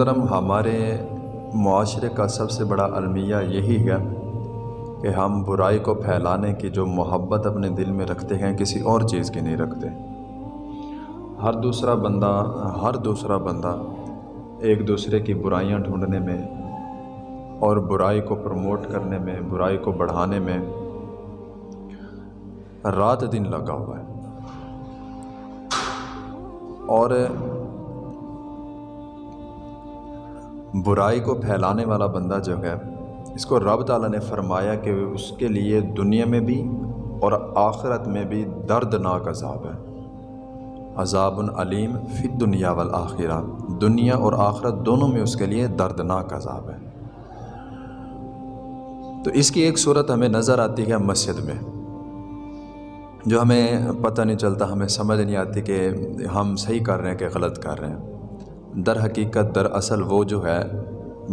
محترم، ہمارے معاشرے کا سب سے بڑا المیہ یہی ہے کہ ہم برائی کو پھیلانے کی جو محبت اپنے دل میں رکھتے ہیں، کسی اور چیز کی نہیں رکھتے۔ ہر دوسرا بندہ، ہر دوسرا بندہ ایک دوسرے کی برائیاں ڈھونڈنے میں اور برائی کو پروموٹ کرنے میں، برائی کو بڑھانے میں رات دن لگا ہوا ہے۔ اور برائی کو پھیلانے والا بندہ جو ہے، اس کو رب تعالیٰ نے فرمایا کہ اس کے لیے دنیا میں بھی اور آخرت میں بھی دردناک عذاب ہے۔ عذاب العلیم فی دنیا والآخرہ۔ دنیا اور آخرت دونوں میں اس کے لیے دردناک عذاب ہے۔ تو اس کی ایک صورت ہمیں نظر آتی ہے مسجد میں، جو ہمیں پتہ نہیں چلتا، ہمیں سمجھ نہیں آتی کہ ہم صحیح کر رہے ہیں کہ غلط کر رہے ہیں۔ در حقیقت در اصل وہ جو ہے،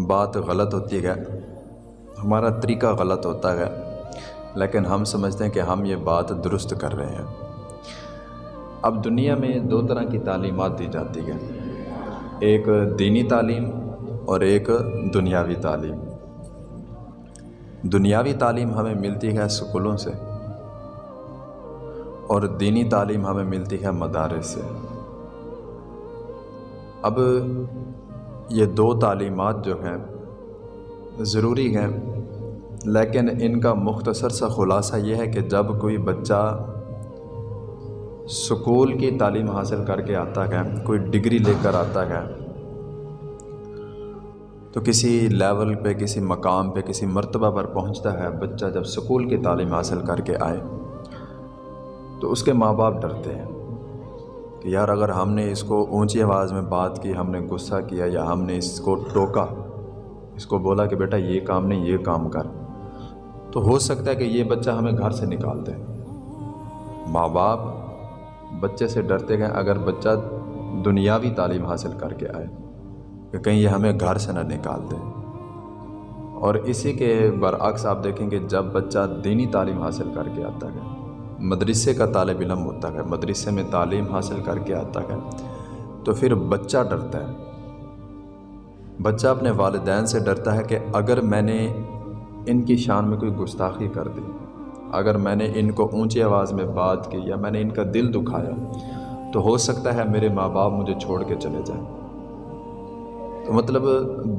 بات غلط ہوتی ہے، ہمارا طریقہ غلط ہوتا ہے، لیکن ہم سمجھتے ہیں کہ ہم یہ بات درست کر رہے ہیں۔ اب دنیا میں دو طرح کی تعلیمات دی جاتی ہے ایک دینی تعلیم اور ایک دنیاوی تعلیم۔ دنیاوی تعلیم ہمیں ملتی ہے اسکولوں سے اور دینی تعلیم ہمیں ملتی ہے مدارس سے۔ اب یہ دو تعلیمات جو ہیں ضروری ہیں، لیکن ان کا مختصر سا خلاصہ یہ ہے کہ جب کوئی بچہ سکول کی تعلیم حاصل کر کے آتا ہے، کوئی ڈگری لے کر آتا ہے، تو کسی لیول پہ، کسی مقام پہ، کسی مرتبہ پر پہنچتا ہے بچہ جب سکول کی تعلیم حاصل کر کے آئے، تو اس کے ماں باپ ڈرتے ہیں۔ کہ یار اگر ہم نے اس کو اونچی آواز میں بات کی، ہم نے غصہ کیا یا ہم نے اس کو ٹوکا، اس کو بولا کہ بیٹا یہ کام نہیں، یہ کام کر۔ تو ہو سکتا ہے کہ یہ بچہ ہمیں گھر سے نکال دے۔ ماں باپ بچے سے ڈرتے گئے اگر بچہ دنیاوی تعلیم حاصل کر کے آئے کہ کہیں یہ ہمیں گھر سے نہ نکال دے۔ اور اسی کے برعکس آپ دیکھیں کہ جب بچہ دینی تعلیم حاصل کر کے آتا ہے مدرسے کا طالب علم ہوتا ہے، مدرسے میں تعلیم حاصل کر کے آتا ہے تو پھر بچہ ڈرتا ہے۔ بچہ اپنے والدین سے ڈرتا ہے کہ اگر میں نے ان کی شان میں کوئی گستاخی کر دی، اگر میں نے ان کو اونچی آواز میں بات کی یا میں نے ان کا دل دکھایا، تو ہو سکتا ہے میرے ماں باپ مجھے چھوڑ کے چلے جائیں۔ تو مطلب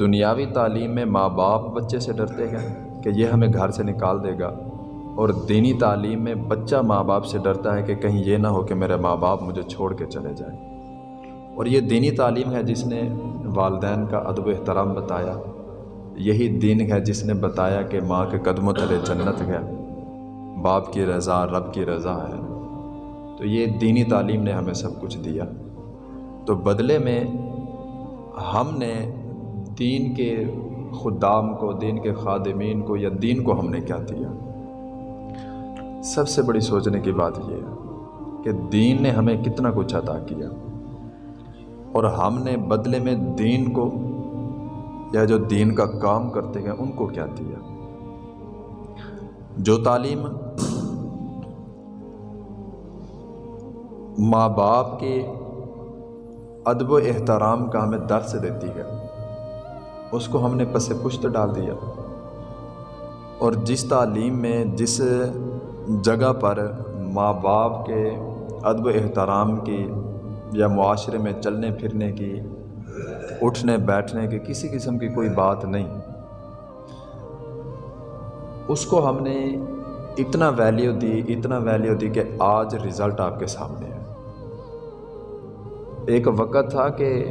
دنیاوی تعلیم میں ماں باپ بچے سے ڈرتے ہیں کہ یہ ہمیں گھر سے نکال دے گا۔ اور دینی تعلیم میں بچہ ماں باپ سے ڈرتا ہے کہ کہیں یہ نہ ہو کہ میرے ماں باپ مجھے چھوڑ کے چلے جائیں۔ اور یہ دینی تعلیم ہے جس نے والدین کا ادب و احترام بتایا۔ یہی دین ہے جس نے بتایا کہ ماں کے قدم و تلے جنت ہے، باپ کی رضا، رب کی رضا ہے۔ تو یہ دینی تعلیم نے ہمیں سب کچھ دیا۔ تو بدلے میں ہم نے دین کے خدام کو، دین کے خادمین کو یا دین کو ہم نے کیا دیا؟ سب سے بڑی سوچنے کی بات یہ ہے کہ دین نے ہمیں کتنا کچھ عطا کیا اور ہم نے بدلے میں دین کو یا جو دین کا کام کرتے ہیں ان کو کیا دیا؟ جو تعلیم ماں باپ کے ادب و احترام کا ہمیں درس دیتی ہے، اس کو ہم نے پس پشت ڈال دیا۔ اور جس تعلیم میں، جس جگہ پر ماں باپ کے ادب و احترام کی یا معاشرے میں چلنے پھرنے کی، اٹھنے، بیٹھنے کی کسی قسم کی کوئی بات نہیں۔ اس کو ہم نے اتنا ویلیو دی، اتنا ویلیو دی کہ آج رزلٹ آپ کے سامنے ہے۔ ایک وقت تھا کہ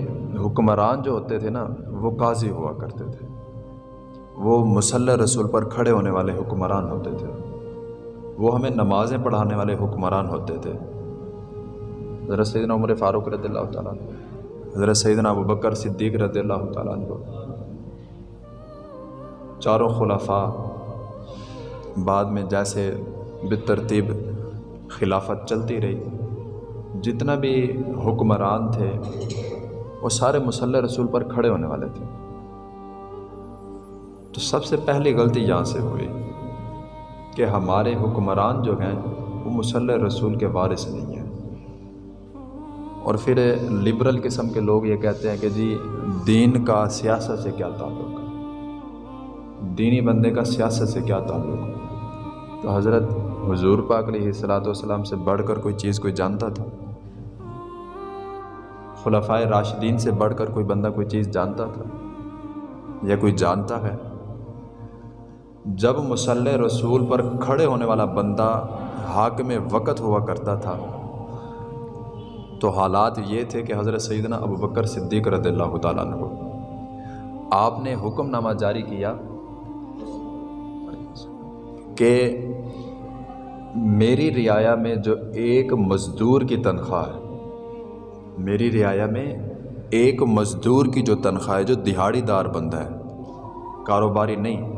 حکمران جو ہوتے تھے نا، وہ قاضی ہوا کرتے تھے۔ وہ مسلح رسول پر کھڑے ہونے والے حکمران ہوتے تھے۔ وہ ہمیں نمازیں پڑھانے والے حکمران ہوتے تھے۔ حضرت سیدنا عمر فاروق رضی اللہ تعالیٰ عنہ، حضرت سیدنا ابو بکر صدیق رضی اللہ تعالیٰ عنہ، چاروں خلفاء بعد میں جیسے بترتیب خلافت چلتی رہی۔ جتنا بھی حکمران تھے، وہ سارے مسلح رسول پر کھڑے ہونے والے تھے۔ تو سب سے پہلی غلطی یہاں سے ہوئی۔ کہ ہمارے حکمران جو ہیں، وہ مسلح رسول کے وارث نہیں ہیں۔ اور پھر لبرل قسم کے لوگ یہ کہتے ہیں کہ جی دین کا سیاست سے کیا تعلق؟ ہے دینی بندے کا سیاست سے کیا تعلق؟ ہے تو حضرت حضور پاک علیہ الصلاۃ والسلام سے بڑھ کر کوئی چیز کوئی جانتا تھا؟ خلفائے راشدین سے بڑھ کر کوئی بندہ کوئی چیز جانتا تھا؟ یا کوئی جانتا ہے؟ جب مسلح رسول پر کھڑے ہونے والا بندہ حاکم وقت ہوا کرتا تھا، تو حالات یہ تھے کہ حضرت سیدنا ابو بکر صدیق رضی اللہ تعالیٰ عنہ، آپ نے حکم نامہ جاری کیا کہ میری رعایا میں جو ایک مزدور کی تنخواہ ہے، میری رعایا میں ایک مزدور کی جو تنخواہ ہے، جو دہاڑی دار بندہ ہے، کاروباری نہیں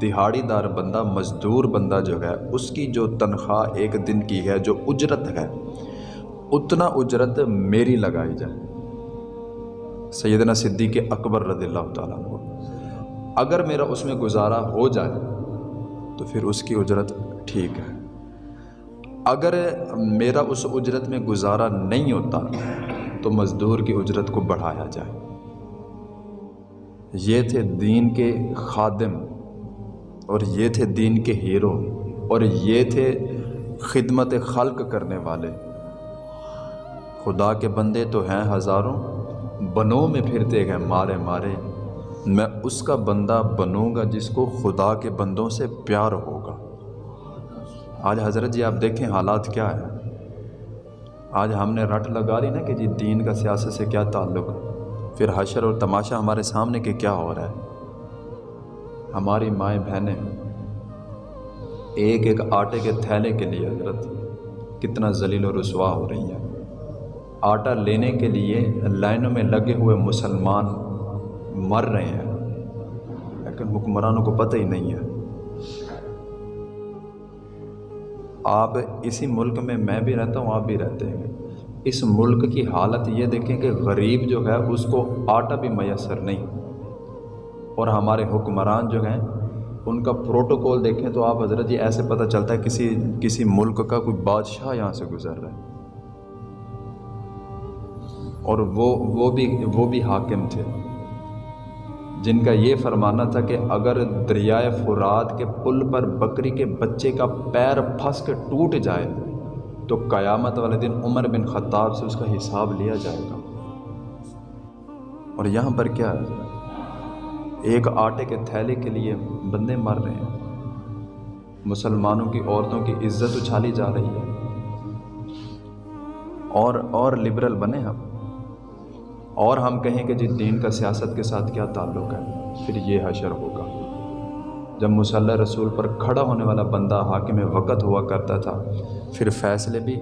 دہاڑی دار بندہ مزدور بندہ جو ہے اس کی جو تنخواہ ایک دن کی ہے جو اجرت ہے اتنا اجرت میری لگائی جائے سیدنا صدیق اکبر رضی اللہ تعالیٰ عنہ اگر میرا اس میں گزارا ہو جائے تو پھر اس کی اجرت ٹھیک ہے اگر میرا اس اجرت میں گزارا نہیں ہوتا تو مزدور کی اجرت کو بڑھایا جائے یہ تھے دین کے خادم اور یہ تھے دین کے ہیرو اور یہ تھے خدمت خلق کرنے والے۔ خدا کے بندے تو ہیں ہزاروں، بنوں میں پھرتے گئے مارے مارے۔ میں اس کا بندہ بنوں گا جس کو خدا کے بندوں سے پیار ہوگا۔ آج حضرت جی آپ دیکھیں حالات کیا ہے آج ہم نے رٹ لگا لی نا کہ جی دین کا سیاست سے کیا تعلق۔ پھر حشر اور تماشا ہمارے سامنے کہ کیا ہو رہا ہے۔ ہماری مائیں بہنیں ایک ایک آٹے کے تھیلے کے لیے حضرت، کتنا ذلیل و رسوا ہو رہی ہیں آٹا لینے کے لیے لائنوں میں لگے ہوئے مسلمان مر رہے ہیں۔ لیکن حکمرانوں کو پتہ ہی نہیں ہے۔ آپ اسی ملک میں میں بھی رہتا ہوں، آپ بھی رہتے ہیں۔ اس ملک کی حالت یہ دیکھیں کہ غریب جو ہے، اس کو آٹا بھی میسر نہیں۔ اور ہمارے حکمران جو ہیں، ان کا پروٹوکول دیکھیں تو آپ حضرت جی ایسے پتہ چلتا ہے کسی کسی ملک کا کوئی بادشاہ یہاں سے گزر رہا ہے۔ اور وہ وہ بھی وہ بھی حاکم تھے۔ جن کا یہ فرمانا تھا کہ اگر دریائے فراد کے پل پر بکری کے بچے کا پیر پھنس کے ٹوٹ جائے، تو قیامت والے دن عمر بن خطاب سے اس کا حساب لیا جائے گا۔ اور یہاں پر کیا ہے؟ ایک آٹے کے تھیلے کے لیے بندے مر رہے ہیں۔ مسلمانوں کی عورتوں کی عزت اچھالی جا رہی ہے۔ اور اور لبرل بنے ہم۔ اور ہم کہیں کہ جی دین کا سیاست کے ساتھ کیا تعلق ہے، پھر یہ حشر ہوگا۔ جب مسلح رسول پر کھڑا ہونے والا بندہ حاکم وقت ہوا کرتا تھا، پھر فیصلے بھی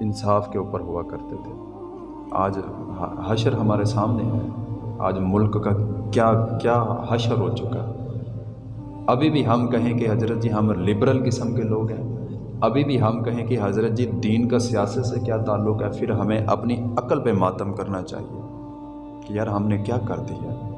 انصاف کے اوپر ہوا کرتے تھے۔ آج حشر ہمارے سامنے ہے۔ آج ملک کا کیا کیا حشر ہو چکا ابھی بھی ہم کہیں کہ حضرت جی ہم لبرل قسم کے لوگ ہیں۔ ابھی بھی ہم کہیں کہ حضرت جی دین کا سیاست سے کیا تعلق ہے، پھر ہمیں اپنی عقل پہ ماتم کرنا چاہیے کہ یار ہم نے کیا کر دیا۔